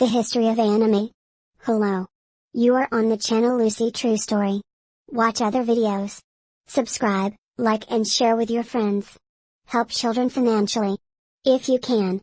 The history of anime. Hello. You are on the channel Lucy True Story. Watch other videos. Subscribe, like and share with your friends. Help children financially. If you can.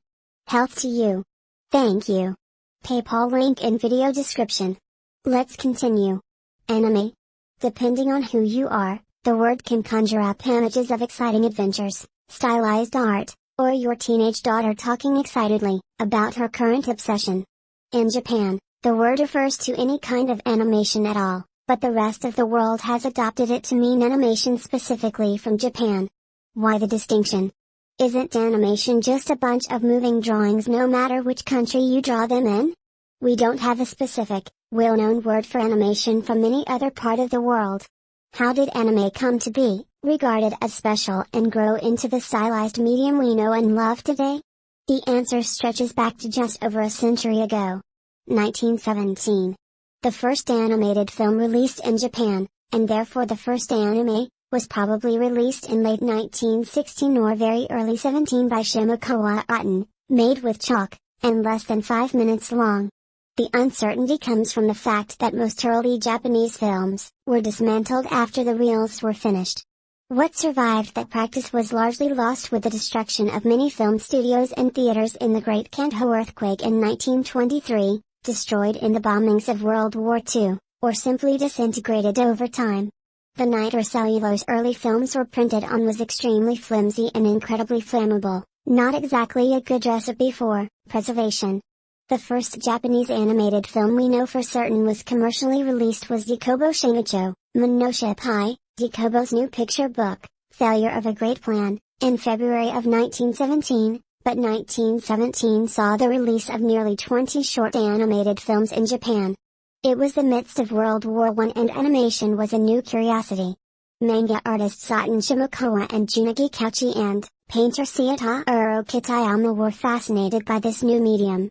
Health to you. Thank you. PayPal link in video description. Let's continue. Anime. Depending on who you are, the word can conjure up images of exciting adventures, stylized art, or your teenage daughter talking excitedly about her current obsession. In Japan, the word refers to any kind of animation at all, but the rest of the world has adopted it to mean animation specifically from Japan. Why the distinction? Isn't animation just a bunch of moving drawings no matter which country you draw them in? We don't have a specific, well-known word for animation from any other part of the world. How did anime come to be, regarded as special and grow into the stylized medium we know and love today? The answer stretches back to just over a century ago. 1917. The first animated film released in Japan, and therefore the first anime, was probably released in late 1916 or very early 17 by Shimokawa Oten, made with chalk, and less than 5 minutes long. The uncertainty comes from the fact that most early Japanese films were dismantled after the reels were finished. What survived that practice was largely lost with the destruction of many film studios and theaters in the Great Kanto earthquake in 1923, destroyed in the bombings of World War II, or simply disintegrated over time. The nitrocellulose early films were printed on was extremely flimsy and incredibly flammable, not exactly a good recipe for preservation. The first Japanese animated film we know for certain was commercially released was Dikobo Shinicho, Monoshippai, Dikobo's new picture book, Failure of a Great Plan, in February of 1917, but 1917 saw the release of nearly 20 short animated films in Japan. It was the midst of World War I and animation was a new curiosity. Manga artists Satan Shimokawa and Jun'ichi Kouchi and painter Seitaro Kitayama were fascinated by this new medium,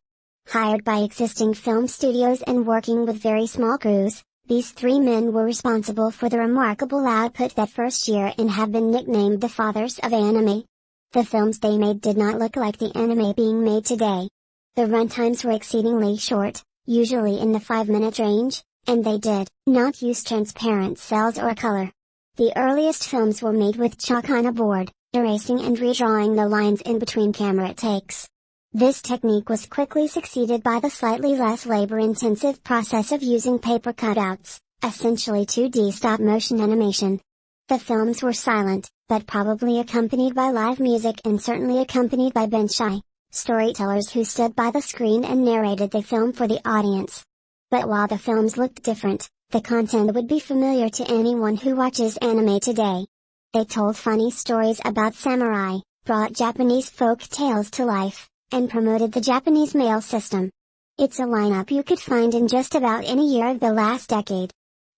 Hired by existing film studios and working with very small crews, these three men were responsible for the remarkable output that first year and have been nicknamed the fathers of anime. The films they made did not look like the anime being made today. The runtimes were exceedingly short, usually in the 5 minute range, and they did not use transparent cells or color. The earliest films were made with chalk on a board, erasing and redrawing the lines in between camera takes. This technique was quickly succeeded by the slightly less labor-intensive process of using paper cutouts, essentially 2D stop-motion animation. The films were silent, but probably accompanied by live music and certainly accompanied by benshi, storytellers who stood by the screen and narrated the film for the audience. But while the films looked different, the content would be familiar to anyone who watches anime today. They told funny stories about samurai, brought Japanese folk tales to life, and promoted the Japanese mail system. It's a lineup you could find in just about any year of the last decade.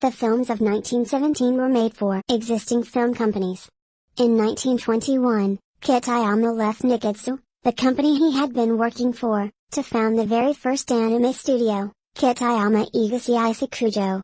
The films of 1917 were made for existing film companies. In 1921, Kitayama left Nikkatsu, the company he had been working for, to found the very first anime studio, Kitayama Igasi Sakujo.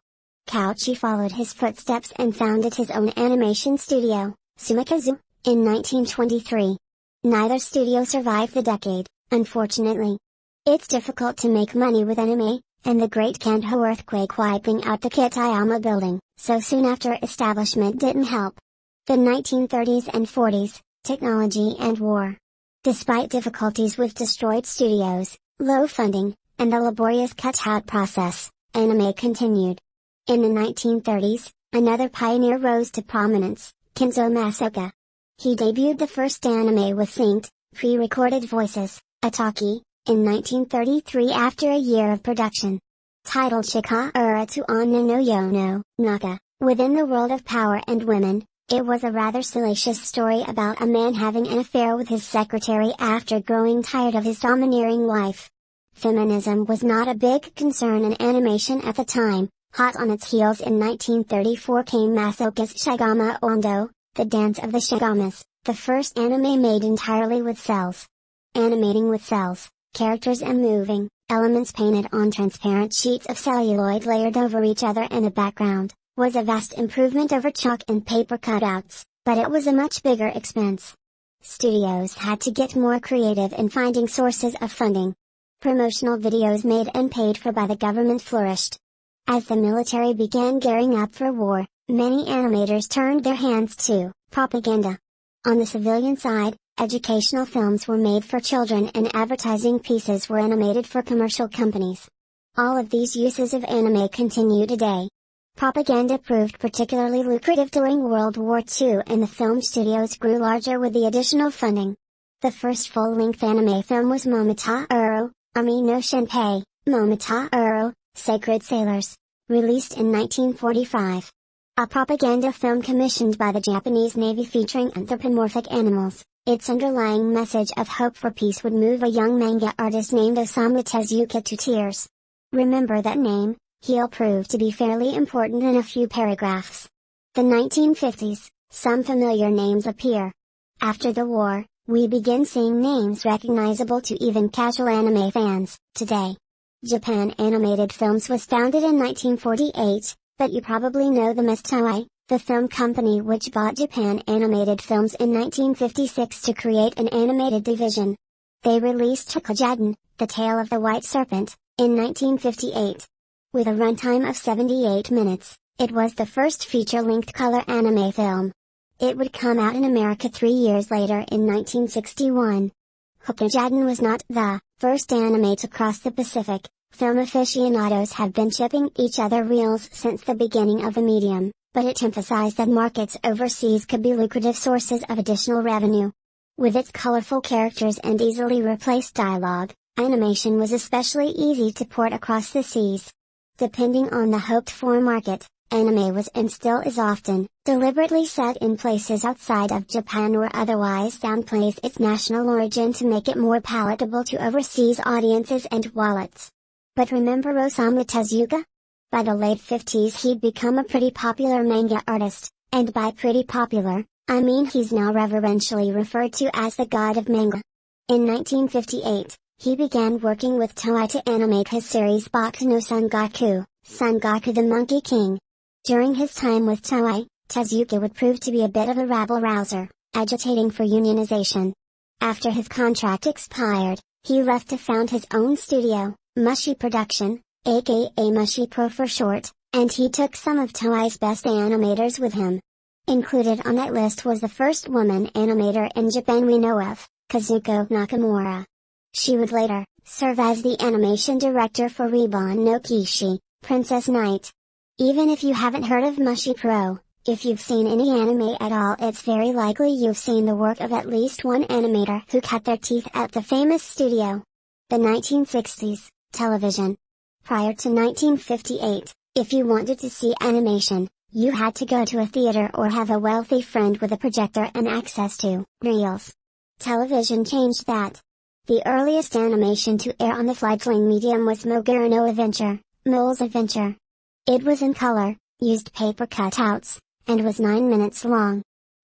Kouchi followed his footsteps and founded his own animation studio, Sumikazu, in 1923. Neither studio survived the decade. Unfortunately. It's difficult to make money with anime, and the Great Kanto earthquake wiping out the Kitayama building, so soon after establishment didn't help. The 1930s and 40s, technology and war. Despite difficulties with destroyed studios, low funding, and the laborious cutout process, anime continued. In the 1930s, another pioneer rose to prominence, Kenzo Masaoka. He debuted the first anime with synced, pre-recorded voices, Ataki, in 1933 after a year of production. Titled Chikara to Onna no Yono, Naka, within the world of power and women, it was a rather salacious story about a man having an affair with his secretary after growing tired of his domineering wife. Feminism was not a big concern in animation at the time, hot on its heels in 1934 came Masaoka's Chagama Ondo, The Dance of the Chagamas, the first anime made entirely with cells animating with cells, characters and moving, elements painted on transparent sheets of celluloid layered over each other in a background, was a vast improvement over chalk and paper cutouts, but it was a much bigger expense. Studios had to get more creative in finding sources of funding. Promotional videos made and paid for by the government flourished. As the military began gearing up for war, many animators turned their hands to propaganda. On the civilian side, educational films were made for children and advertising pieces were animated for commercial companies. All of these uses of anime continue today. Propaganda proved particularly lucrative during World War II and the film studios grew larger with the additional funding. The first full-length anime film was Momota Uro, Umi no Shinpei, Momota Uro, Sacred Sailors, released in 1945. A propaganda film commissioned by the Japanese Navy featuring anthropomorphic animals, its underlying message of hope for peace would move a young manga artist named Osamu Tezuka to tears. Remember that name, he'll prove to be fairly important in a few paragraphs. The 1950s, some familiar names appear. After the war, we begin seeing names recognizable to even casual anime fans, today. Japan Animated Films was founded in 1948, but you probably know them as Toei, the film company which bought Japan Animated Films in 1956 to create an animated division. They released Hakujaden, The Tale of the White Serpent, in 1958. With a runtime of 78 minutes, it was the first feature-length color anime film. It would come out in America three years later in 1961. Hakujaden was not the first anime to cross the Pacific. Film aficionados have been shipping each other reels since the beginning of the medium, but it emphasized that markets overseas could be lucrative sources of additional revenue. With its colorful characters and easily replaced dialogue, animation was especially easy to port across the seas. Depending on the hoped for market, anime was and still is often, deliberately set in places outside of Japan or otherwise downplays its national origin to make it more palatable to overseas audiences and wallets. But remember Osamu Tezuka? By the late 50s he'd become a pretty popular manga artist, and by pretty popular, I mean he's now reverentially referred to as the god of manga. In 1958, he began working with Toei to animate his series Boku no Sangoku, Sangoku the Monkey King. During his time with Toei, Tezuka would prove to be a bit of a rabble-rouser, agitating for unionization. After his contract expired, he left to found his own studio, Mushi Production, aka Mushi Pro for short, and he took some of Toei's best animators with him. Included on that list was the first woman animator in Japan we know of, Kazuko Nakamura. She would later, serve as the animation director for Ribon no Kishi, Princess Knight. Even if you haven't heard of Mushi Pro, if you've seen any anime at all it's very likely you've seen the work of at least one animator who cut their teeth at the famous studio. The 1960s, television. Prior to 1958, if you wanted to see animation, you had to go to a theater or have a wealthy friend with a projector and access to reels. Television changed that. The earliest animation to air on the fledgling medium was Mogura no Adventure, Mole's Adventure. It was in color, used paper cutouts, and was 9 minutes long.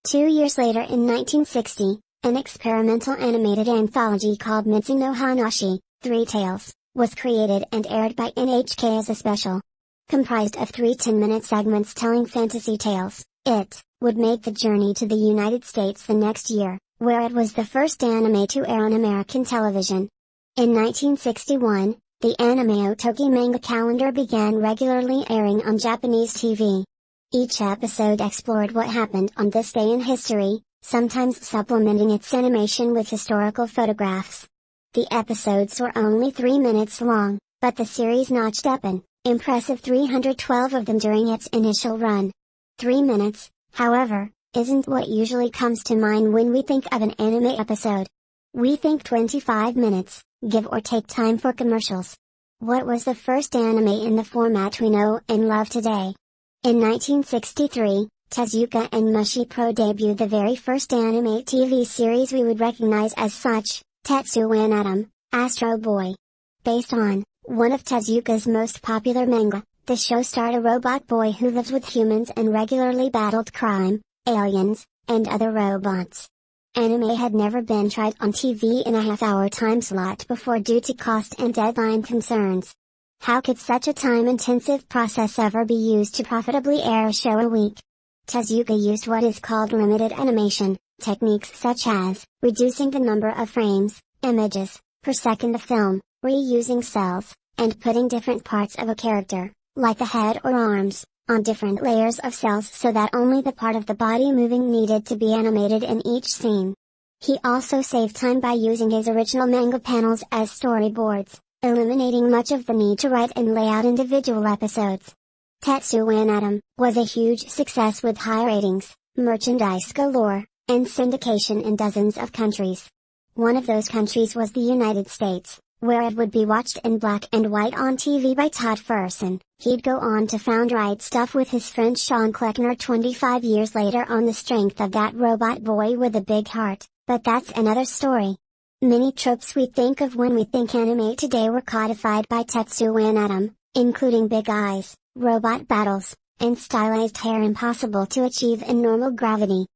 Two years later in 1960, an experimental animated anthology called Mitsu no Hanashi, Three Tales, was created and aired by NHK as a special. Comprised of three 10-minute segments telling fantasy tales, it would make the journey to the United States the next year where it was the first anime to air on American television. In 1961, the Anime Otogi manga calendar began regularly airing on Japanese TV. Each episode explored what happened on this day in history, sometimes supplementing its animation with historical photographs. The episodes were only three minutes long, but the series notched up an impressive 312 of them during its initial run. Three minutes, however, isn't what usually comes to mind when we think of an anime episode. We think 25 minutes, give or take time for commercials. What was the first anime in the format we know and love today? In 1963, Tezuka and Mushi Pro debuted the very first anime TV series we would recognize as such, Tetsuwan Atom, Astro Boy. Based on, one of Tezuka's most popular manga, the show starred a robot boy who lived with humans and regularly battled crime, aliens, and other robots. Anime had never been tried on TV in a half-hour time slot before due to cost and deadline concerns. How could such a time-intensive process ever be used to profitably air a show a week? Tezuka used what is called limited animation, techniques such as reducing the number of frames, images, per second of film, reusing cells, and putting different parts of a character, like the head or arms, on different layers of cells so that only the part of the body moving needed to be animated in each scene. He also saved time by using his original manga panels as storyboards, eliminating much of the need to write and lay out individual episodes. Tetsuwan Atom was a huge success with high ratings, merchandise galore, and syndication in dozens of countries. One of those countries was the United States, where it would be watched in black and white on TV by Todd Ferguson. He'd go on to found Right Stuf with his friend Shawne Kleckner 25 years later on the strength of that robot boy with a big heart, but that's another story. Many tropes we think of when we think anime today were codified by Tetsuwan Atom, including big eyes, robot battles, and stylized hair impossible to achieve in normal gravity.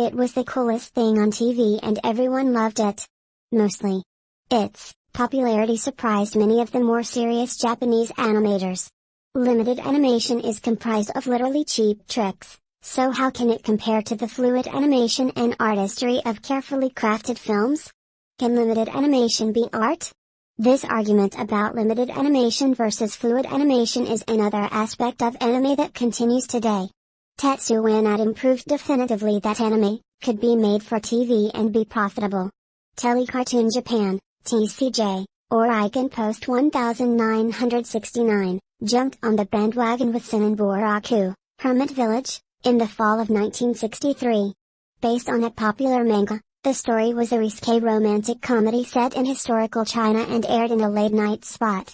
It was the coolest thing on TV and everyone loved it. Mostly. Its popularity surprised many of the more serious Japanese animators. Limited animation is comprised of literally cheap tricks, so how can it compare to the fluid animation and artistry of carefully crafted films? Can limited animation be art? This argument about limited animation versus fluid animation is another aspect of anime that continues today. Tetsuwan Atom proved definitively that anime could be made for TV and be profitable. Telecartoon Japan, TCJ, or Eiken Post 1969, jumped on the bandwagon with Senbaraku, Hermit Village, in the fall of 1963. Based on a popular manga, the story was a risque romantic comedy set in historical China and aired in a late-night spot.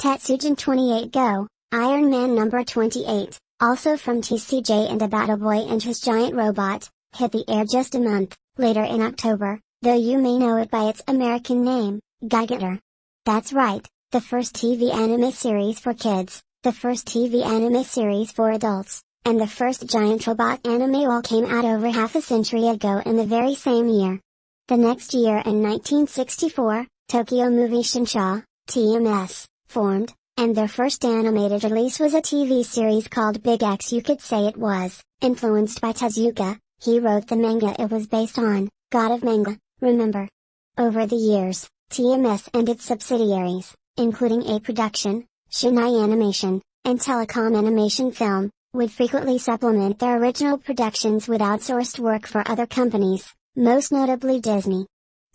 Tetsujin 28 Go, Iron Man number 28, also from TCJ and about a boy and his giant robot, hit the air just a month later in October, though you may know it by its American name, Gigantor. That's right, the first TV anime series for kids, the first TV anime series for adults, and the first giant robot anime all came out over half a century ago in the very same year. The next year in 1964, Tokyo Movie Shinsha, TMS, formed, and their first animated release was a TV series called Big X you could say it was, influenced by Tezuka, he wrote the manga it was based on, God of Manga, remember. Over the years, TMS and its subsidiaries, including A Production, Shin-Ei Animation, and Telecom Animation Film, would frequently supplement their original productions with outsourced work for other companies, most notably Disney.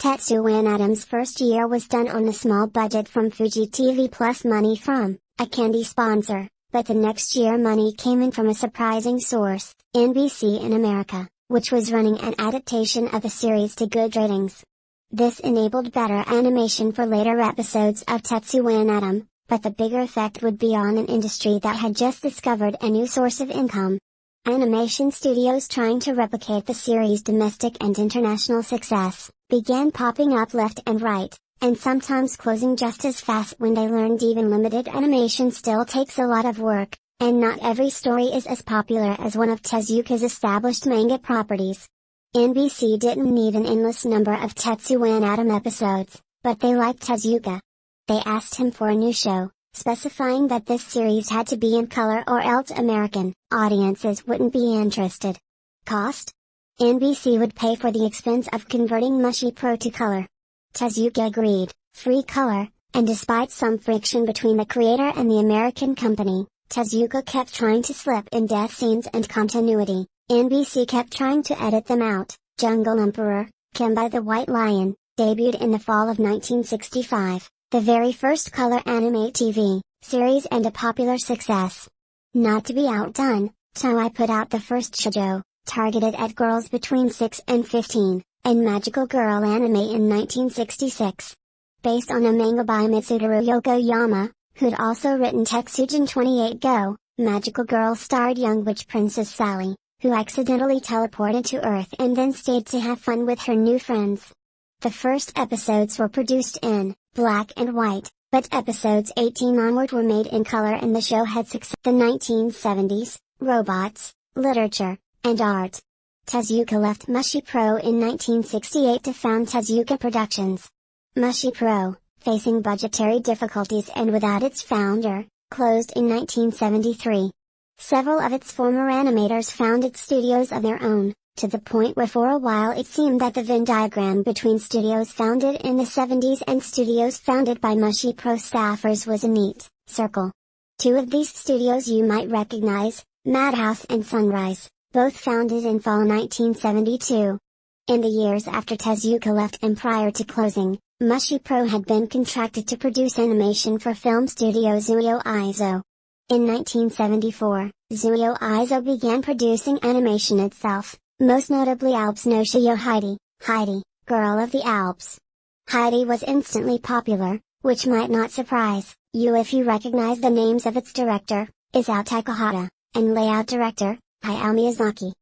Tetsuwan Atom's first year was done on a small budget from Fuji TV plus money from a candy sponsor, but the next year money came in from a surprising source, NBC in America, which was running an adaptation of the series to good ratings. This enabled better animation for later episodes of Tetsuwan Atom, but the bigger effect would be on an industry that had just discovered a new source of income. Animation studios trying to replicate the series' domestic and international success, began popping up left and right, and sometimes closing just as fast when they learned even limited animation still takes a lot of work, and not every story is as popular as one of Tezuka's established manga properties. NBC didn't need an endless number of Tetsuwan Atom episodes, but they liked Tezuka. They asked him for a new show, specifying that this series had to be in color or else American audiences wouldn't be interested. Cost? NBC would pay for the expense of converting Mushi Pro to color. Tezuka agreed, free color, and despite some friction between the creator and the American company, Tezuka kept trying to slip in death scenes and continuity, NBC kept trying to edit them out. Jungle Emperor, Kimba the White Lion, debuted in the fall of 1965 the very first color anime TV series and a popular success. Not to be outdone, Toei put out the first shoujo, targeted at girls between 6 and 15, and Magical Girl anime in 1966. Based on a manga by Mitsuteru Yokoyama, who'd also written Tetsujin 28 Go, Magical Girl starred young witch Princess Sally, who accidentally teleported to Earth and then stayed to have fun with her new friends. The first episodes were produced in black and white, but episodes 18 onward were made in color and the show had success. The 1970s, robots, literature, and art. Tezuka left Mushi Pro in 1968 to found Tezuka Productions. Mushi Pro, facing budgetary difficulties and without its founder, closed in 1973. Several of its former animators founded studios of their own, to the point where for a while it seemed that the Venn diagram between studios founded in the 70s and studios founded by Mushi Pro staffers was a neat circle. Two of these studios you might recognize, Madhouse and Sunrise, both founded in fall 1972. In the years after Tezuka left and prior to closing, Mushi Pro had been contracted to produce animation for film studio Zuiyo Eizo. In 1974, Zuiyo Eizo began producing animation itself, most notably Alps no Shojo Heidi, Heidi, Girl of the Alps. Heidi was instantly popular, which might not surprise you if you recognize the names of its director, Isao Takahata, and layout director, Hayao Miyazaki.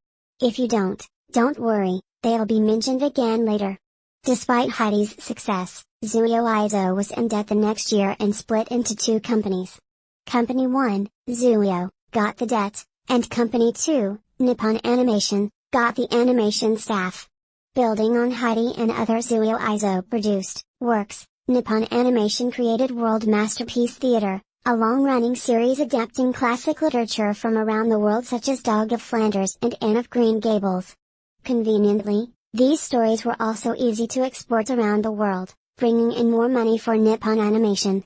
If you don't, don't worry, they'll be mentioned again later. Despite Heidi's success, Zuiyo Eizo was in debt the next year and split into two companies. Company 1, Zuiyo, got the debt, and Company 2, Nippon Animation, got the animation staff. Building on Heidi and other Zuiyo Eizo produced works, Nippon Animation created World Masterpiece Theater, a long-running series adapting classic literature from around the world such as Dog of Flanders and Anne of Green Gables. Conveniently, these stories were also easy to export around the world, bringing in more money for Nippon Animation.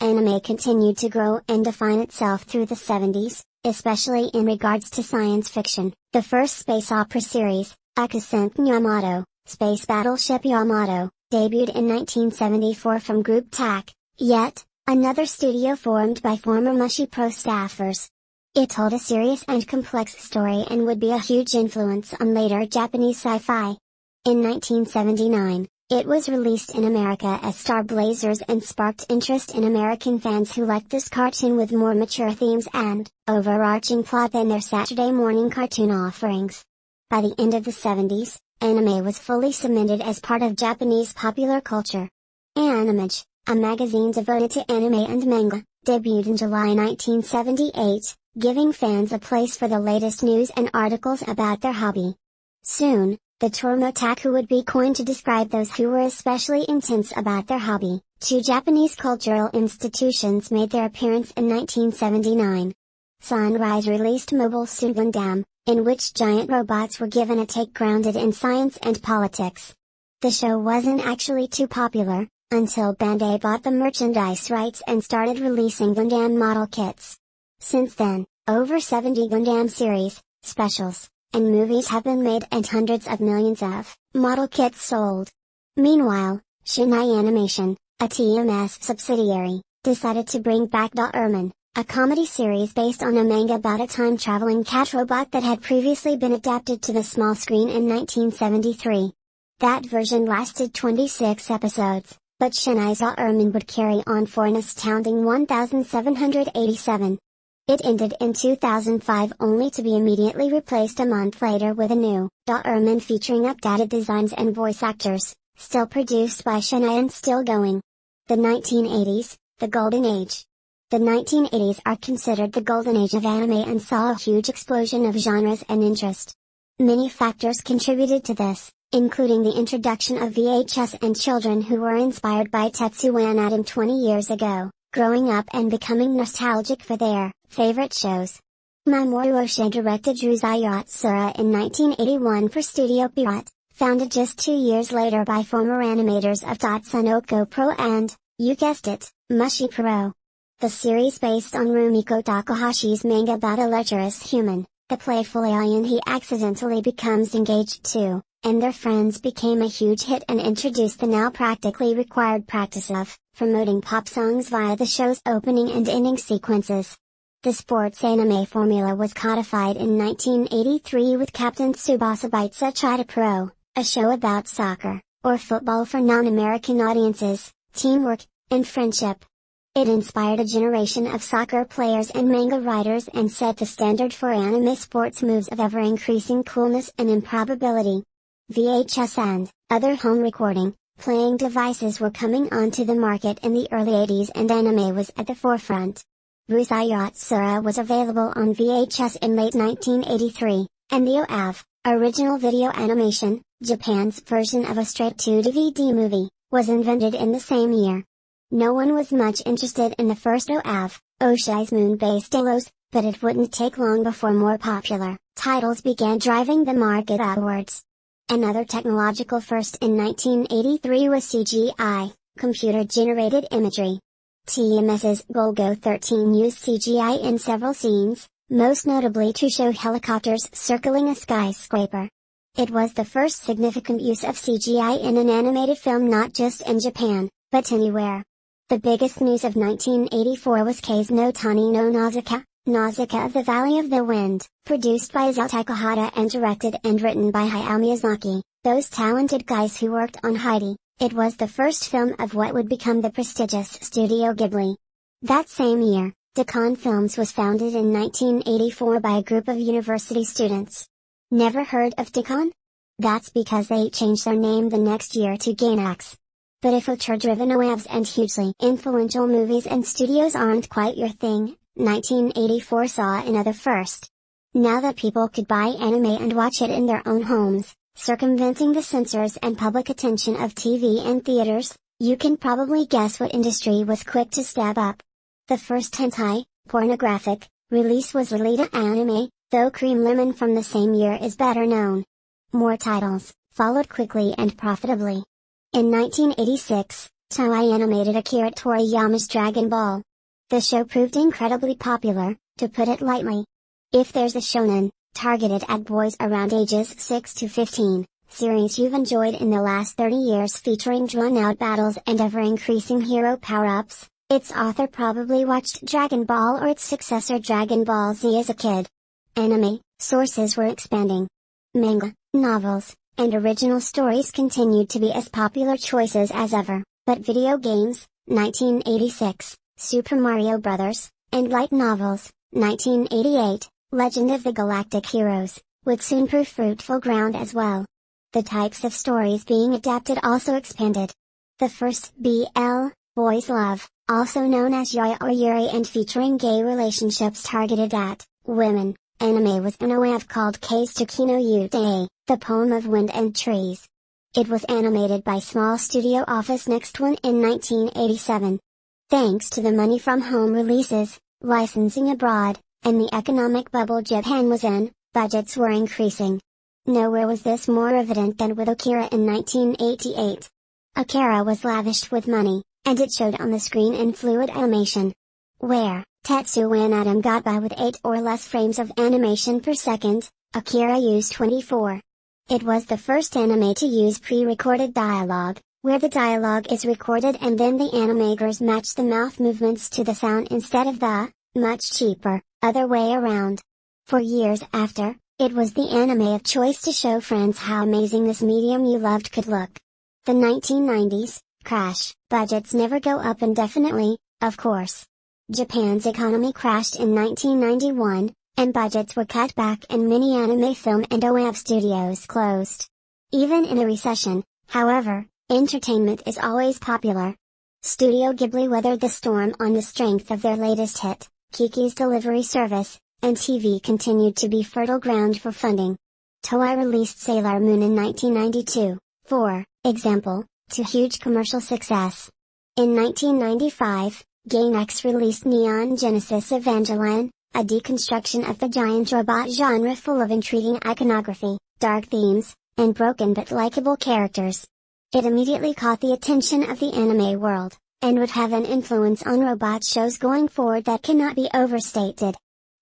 Anime continued to grow and define itself through the 70s, especially in regards to science fiction. The first space opera series, Akasen Yamato, Space Battleship Yamato, debuted in 1974 from Group TAC, yet, another studio formed by former Mushi Pro staffers. It told a serious and complex story and would be a huge influence on later Japanese sci-fi. In 1979, it was released in America as Star Blazers and sparked interest in American fans who liked this cartoon with more mature themes and overarching plot than their Saturday morning cartoon offerings. By the end of the 70s, anime was fully cemented as part of Japanese popular culture. Animage, a magazine devoted to anime and manga, debuted in July 1978, giving fans a place for the latest news and articles about their hobby. Soon, the term otaku would be coined to describe those who were especially intense about their hobby. Two Japanese cultural institutions made their appearance in 1979. Sunrise released Mobile Suit Gundam, in which giant robots were given a take grounded in science and politics. The show wasn't actually too popular, until Bandai bought the merchandise rights and started releasing Gundam model kits. Since then, over 70 Gundam series, specials, and movies have been made and hundreds of millions of model kits sold. Meanwhile, Shin-Ei Animation, a TMS subsidiary, decided to bring back Doraemon, a comedy series based on a manga about a time-traveling cat robot that had previously been adapted to the small screen in 1973. That version lasted 26 episodes, but Shin-Ei's Doraemon would carry on for an astounding 1787. It ended in 2005 only to be immediately replaced a month later with a new Doraemon featuring updated designs and voice actors, still produced by Shin-Ei and still going. The 1980s, the Golden Age. The 1980s are considered the golden age of anime and saw a huge explosion of genres and interest. Many factors contributed to this, including the introduction of VHS and children who were inspired by Tetsuwan Atom 20 years ago growing up and becoming nostalgic for their favorite shows. Mamoru Oshii directed Urusei Yatsura in 1981 for Studio Pierrot, founded just two years later by former animators of Tatsunoko Pro and, you guessed it, Mushi Pro. The series based on Rumiko Takahashi's manga about a lecherous human, the playful alien he accidentally becomes engaged to, and their friends became a huge hit and introduced the now practically required practice of promoting pop songs via the show's opening and ending sequences. The sports anime formula was codified in 1983 with Captain Tsubasa by Tsuchida Pro, a show about soccer, or football for non-American audiences, teamwork, and friendship. It inspired a generation of soccer players and manga writers and set the standard for anime sports moves of ever-increasing coolness and improbability. VHS and other home recording, playing devices were coming onto the market in the early 80s and anime was at the forefront. Urusei Yatsura was available on VHS in late 1983, and the OAV, original video animation, Japan's version of a straight-to-DVD movie, was invented in the same year. No one was much interested in the first OAV, Oshii's moon-based Dallos, but it wouldn't take long before more popular titles began driving the market upwards. Another technological first in 1983 was CGI, computer-generated imagery. TMS's Golgo 13 used CGI in several scenes, most notably to show helicopters circling a skyscraper. It was the first significant use of CGI in an animated film not just in Japan, but anywhere. The biggest news of 1984 was Kaze no Tani no Nausicaa, Nausicaa of the Valley of the Wind, produced by Isao Takahata and directed and written by Hayao Miyazaki, those talented guys who worked on Heidi. It was the first film of what would become the prestigious Studio Ghibli. That same year, Daicon Films was founded in 1984 by a group of university students. Never heard of Daicon? That's because they changed their name the next year to Gainax. But if auteur-driven OAVs and hugely influential movies and studios aren't quite your thing, 1984 saw another first. Now that people could buy anime and watch it in their own homes, circumventing the censors and public attention of TV and theaters, you can probably guess what industry was quick to stab up. The first hentai, pornographic, release was Lolita anime, though Cream Lemon from the same year is better known. More titles, followed quickly and profitably. In 1986, Toei animated Akira Toriyama's Dragon Ball. The show proved incredibly popular, to put it lightly. If there's a shonen, targeted at boys around ages 6 to 15, series you've enjoyed in the last 30 years featuring drawn-out battles and ever-increasing hero power-ups, its author probably watched Dragon Ball or its successor Dragon Ball Z as a kid. Anime, sources were expanding. Manga, novels, and original stories continued to be as popular choices as ever, but video games, 1986, Super Mario Bros., and light novels, 1988, Legend of the Galactic Heroes, would soon prove fruitful ground as well. The types of stories being adapted also expanded. The first BL, Boys Love, also known as Yaoi or Yuri and featuring gay relationships targeted at women, anime was an OAV called Keise Tokino Yutei, the poem of wind and trees. It was animated by Small Studio Office Next One in 1987. Thanks to the money from home releases, licensing abroad, and the economic bubble Japan was in, budgets were increasing. Nowhere was this more evident than with Akira in 1988. Akira was lavished with money, and it showed on the screen in fluid animation. Where, Tetsuwan Atom got by with 8 or less frames of animation per second, Akira used 24. It was the first anime to use pre-recorded dialogue, where the dialogue is recorded and then the animators match the mouth movements to the sound instead of the, much cheaper, other way around. For years after, it was the anime of choice to show friends how amazing this medium you loved could look. The 1990s, crash, budgets never go up indefinitely, of course. Japan's economy crashed in 1991, and budgets were cut back and many anime film and OAV studios closed. Even in a recession, however, entertainment is always popular. Studio Ghibli weathered the storm on the strength of their latest hit, Kiki's Delivery Service, and TV continued to be fertile ground for funding. Toei released Sailor Moon in 1992, for example, to huge commercial success. In 1995, Gainax released Neon Genesis Evangelion, a deconstruction of the giant robot genre full of intriguing iconography, dark themes, and broken but likable characters. It immediately caught the attention of the anime world, and would have an influence on robot shows going forward that cannot be overstated.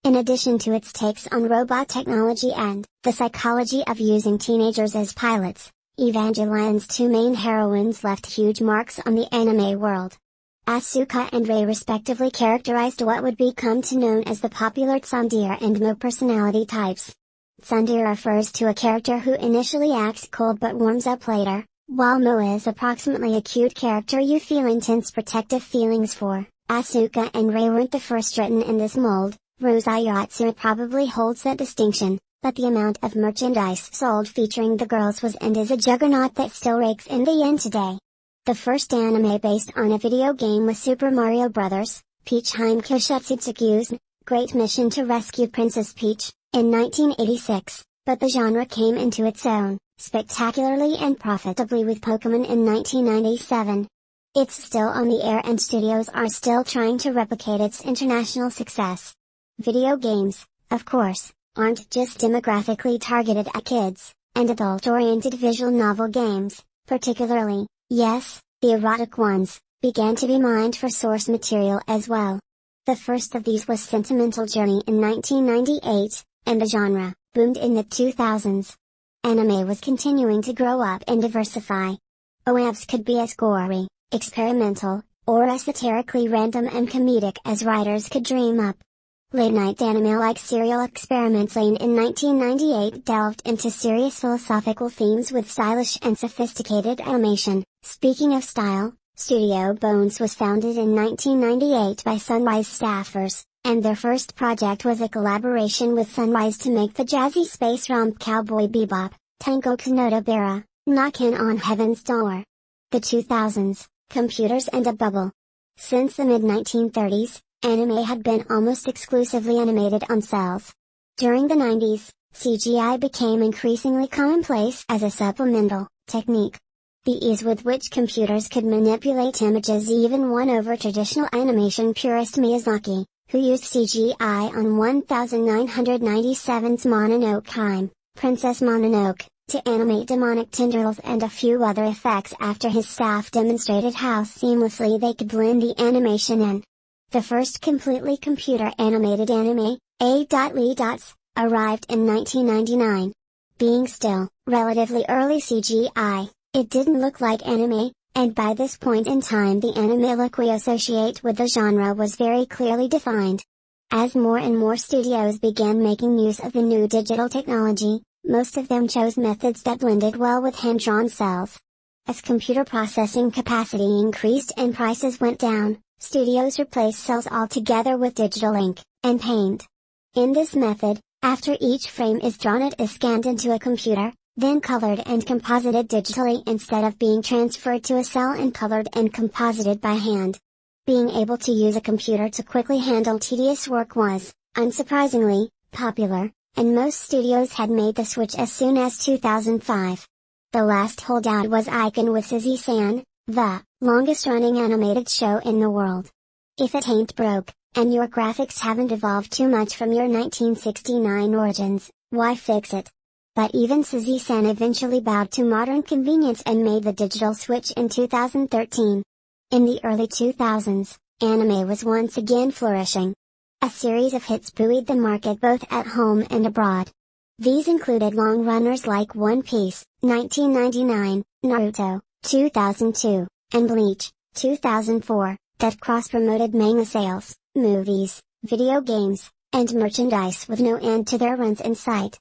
In addition to its takes on robot technology and the psychology of using teenagers as pilots, Evangelion's two main heroines left huge marks on the anime world. Asuka and Rei respectively characterized what would become to known as the popular tsundere and moe personality types. Tsundere refers to a character who initially acts cold but warms up later, while moe is approximately a cute character you feel intense protective feelings for. Asuka and Rei weren't the first written in this mold, Rosayotsu probably holds that distinction, but the amount of merchandise sold featuring the girls was and is a juggernaut that still rakes in the yen today. The first anime based on a video game was Super Mario Bros., Peach Heimkyo Great Mission to Rescue Princess Peach, in 1986, but the genre came into its own, spectacularly and profitably with Pokemon in 1997. It's still on the air and studios are still trying to replicate its international success. Video games, of course, aren't just demographically targeted at kids, and adult-oriented visual novel games, particularly, yes, the erotic ones, began to be mined for source material as well. The first of these was Sentimental Journey in 1998, and the genre boomed in the 2000s. Anime was continuing to grow up and diversify. OAVs could be as gory, experimental, or esoterically random and comedic as writers could dream up. Late-night anime-like serial Experiments Lain in 1998 delved into serious philosophical themes with stylish and sophisticated animation. Speaking of style, Studio Bones was founded in 1998 by Sunrise staffers, and their first project was a collaboration with Sunrise to make the jazzy space romp Cowboy Bebop, Tengoku no Tobira, Knockin' on Heaven's Door. The 2000s, Computers and a Bubble. Since the mid-1930s, anime had been almost exclusively animated on cells. During the 90s, CGI became increasingly commonplace as a supplemental technique. The ease with which computers could manipulate images even won over traditional animation purist Miyazaki, who used CGI on 1997's Mononoke Princess Mononoke, to animate demonic tendrils and a few other effects after his staff demonstrated how seamlessly they could blend the animation in. The first completely computer-animated anime, A.Lee Dots, arrived in 1999. Being still, relatively early CGI, it didn't look like anime, and by this point in time the anime look we associate with the genre was very clearly defined. As more and more studios began making use of the new digital technology, most of them chose methods that blended well with hand-drawn cells. As computer processing capacity increased and prices went down, Studios replaced cells altogether with digital ink and paint. In this method, after each frame is drawn it is scanned into a computer, then colored and composited digitally instead of being transferred to a cell and colored and composited by hand. Being able to use a computer to quickly handle tedious work was, unsurprisingly, popular, and most studios had made the switch as soon as 2005. The last holdout was Eiken with Sazae-san, the longest running animated show in the world. If it ain't broke, and your graphics haven't evolved too much from your 1969 origins, why fix it? But even Sazae-san eventually bowed to modern convenience and made the digital switch in 2013. In the early 2000s, anime was once again flourishing. A series of hits buoyed the market both at home and abroad. These included long runners like One Piece, 1999, Naruto, 2002, and Bleach, 2004, that cross-promoted manga sales, movies, video games, and merchandise with no end to their runs in sight.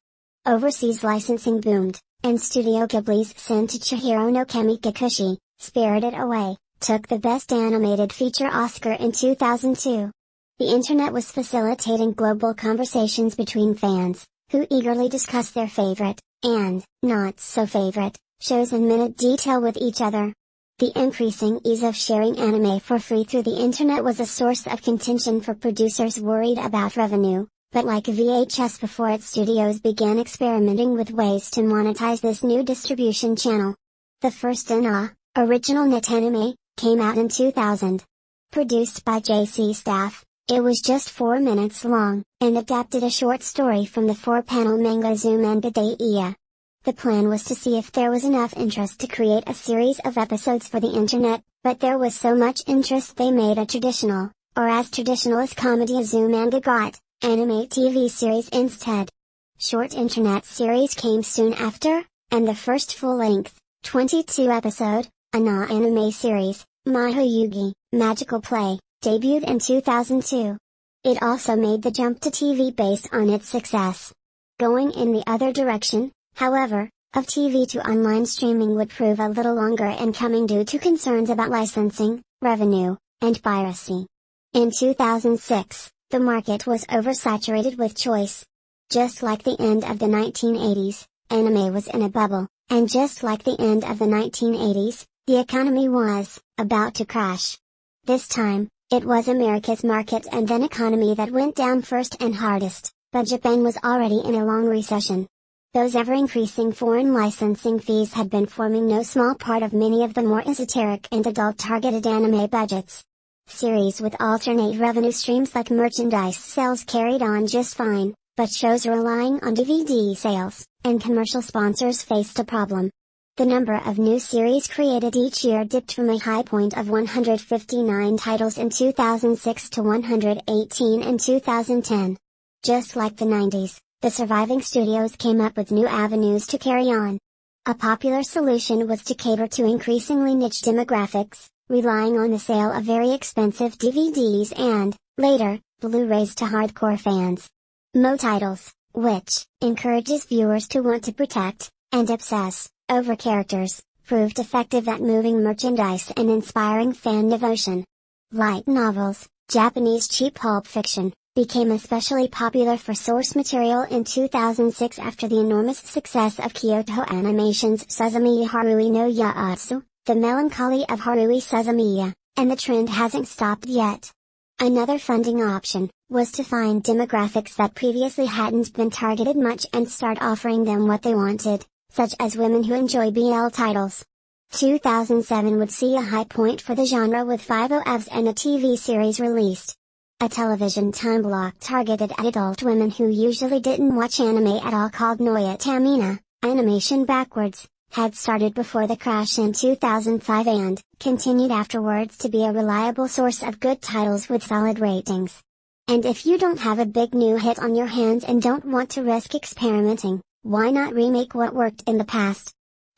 Overseas licensing boomed, and Studio Ghibli's Sen to Chihiro no Kamikakushi, Spirited Away, took the Best Animated Feature Oscar in 2002. The internet was facilitating global conversations between fans, who eagerly discussed their favorite, and, not so favorite, shows in minute detail with each other. The increasing ease of sharing anime for free through the internet was a source of contention for producers worried about revenue, but like VHS before its studios began experimenting with ways to monetize this new distribution channel. The first NA, original net anime, came out in 2000. Produced by JC Staff, it was just 4 minutes long, and adapted a short story from the four-panel manga Azumanga Daioh. The plan was to see if there was enough interest to create a series of episodes for the internet, but there was so much interest they made a traditional, or as traditional as comedy Azumanga got, anime TV series instead. Short internet series came soon after, and the first full-length, 22-episode, ANA anime series, Maho Yugi, Magical Play, debuted in 2002. It also made the jump to TV based on its success. Going in the other direction, However, of TV to online streaming would prove a little longer in coming due to concerns about licensing, revenue, and piracy. In 2006, the market was oversaturated with choice. Just like the end of the 1980s, anime was in a bubble, and just like the end of the 1980s, the economy was about to crash. This time, it was America's market and then economy that went down first and hardest, but Japan was already in a long recession. Those ever-increasing foreign licensing fees had been forming no small part of many of the more esoteric and adult-targeted anime budgets. Series with alternate revenue streams like merchandise sales carried on just fine, but shows relying on DVD sales and commercial sponsors faced a problem. The number of new series created each year dipped from a high point of 159 titles in 2006 to 118 in 2010. Just like the 90s, the surviving studios came up with new avenues to carry on. A popular solution was to cater to increasingly niche demographics, relying on the sale of very expensive DVDs and, later, Blu-rays to hardcore fans. Moe titles, which encourages viewers to want to protect and obsess over characters, proved effective at moving merchandise and inspiring fan devotion. Light novels, Japanese cheap pulp fiction, became especially popular for source material in 2006 after the enormous success of Kyoto Animation's Suzumiya Haruhi no Yuuutsu, The Melancholy of Haruhi Suzumiya, and the trend hasn't stopped yet. Another funding option was to find demographics that previously hadn't been targeted much and start offering them what they wanted such as women who enjoy BL titles. 2007 would see a high point for the genre with 5 OVs and a TV series released. A television time block targeted at adult women who usually didn't watch anime at all called Noitamina, Animation Backwards, had started before the crash in 2005 and continued afterwards to be a reliable source of good titles with solid ratings. And if you don't have a big new hit on your hands and don't want to risk experimenting, why not remake what worked in the past?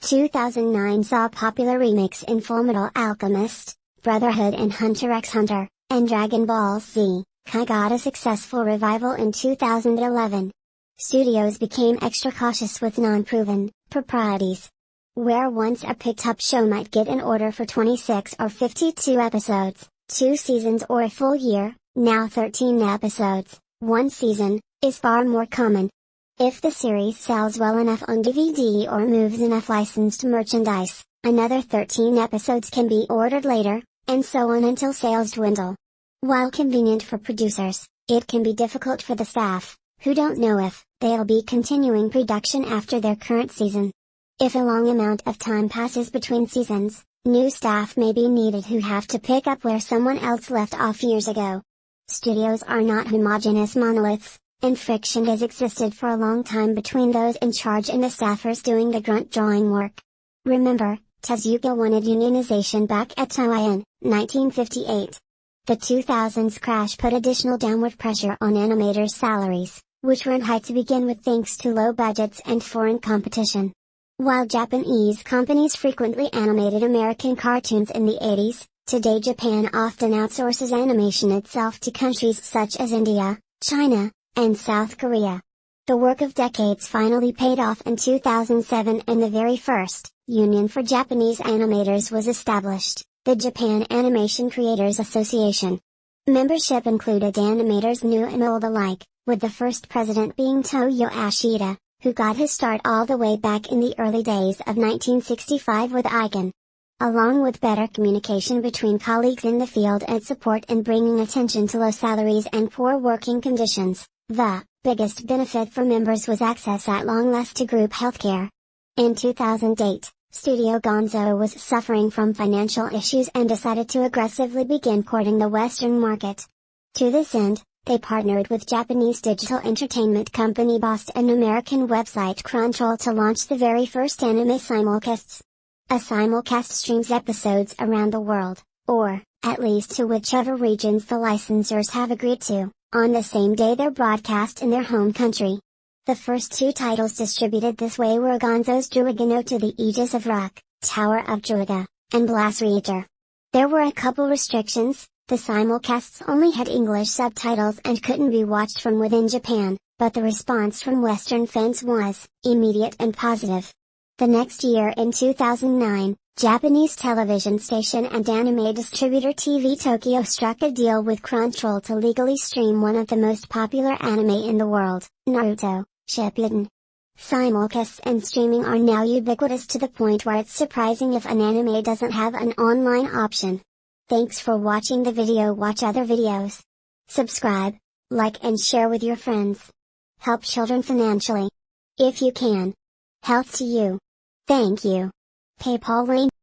2009 saw popular remakes in Fullmetal Alchemist, Brotherhood and Hunter x Hunter, and Dragon Ball Z, Kai got a successful revival in 2011. Studios became extra cautious with non-proven, proprieties. Where once a picked-up show might get an order for 26 or 52 episodes, two seasons or a full year, now 13 episodes, one season, is far more common. If the series sells well enough on DVD or moves enough licensed merchandise, another 13 episodes can be ordered later, and so on until sales dwindle. While convenient for producers, it can be difficult for the staff, who don't know if they'll be continuing production after their current season. If a long amount of time passes between seasons, new staff may be needed who have to pick up where someone else left off years ago. Studios are not homogeneous monoliths, and friction has existed for a long time between those in charge and the staffers doing the grunt drawing work. Remember, Tezuka wanted unionization back at Toei in 1958. The 2000s crash put additional downward pressure on animators' salaries, which were high to begin with thanks to low budgets and foreign competition. While Japanese companies frequently animated American cartoons in the 80s, today Japan often outsources animation itself to countries such as India, China, and South Korea. The work of decades finally paid off in 2007 and the very first Union for Japanese Animators was established, the Japan Animation Creators Association. Membership included animators new and old alike, with the first president being Toyoo Ashida, who got his start all the way back in the early days of 1965 with Eiken. Along with better communication between colleagues in the field and support in bringing attention to low salaries and poor working conditions, the biggest benefit for members was access at long last to group healthcare. In 2008, Studio Gonzo was suffering from financial issues and decided to aggressively begin courting the Western market. To this end, they partnered with Japanese digital entertainment company Bost and American website Crunchyroll to launch the very first anime simulcasts. A simulcast streams episodes around the world, or, at least to whichever regions the licensors have agreed to on the same day they're broadcast in their home country. The first two titles distributed this way were Gonzo's Druid to the Aegis of Uruk, Tower of Druaga, and Blassreiter. There were a couple restrictions, the simulcasts only had English subtitles and couldn't be watched from within Japan, but the response from Western fans was immediate and positive. The next year in 2009, Japanese television station and anime distributor TV Tokyo struck a deal with Crunchyroll to legally stream one of the most popular anime in the world, Naruto, Shippuden. Simulcasts and streaming are now ubiquitous to the point where it's surprising if an anime doesn't have an online option. Thanks for watching the video watch other videos. Subscribe, like and share with your friends. Help children financially. If you can. Health to you. Thank you. PayPal link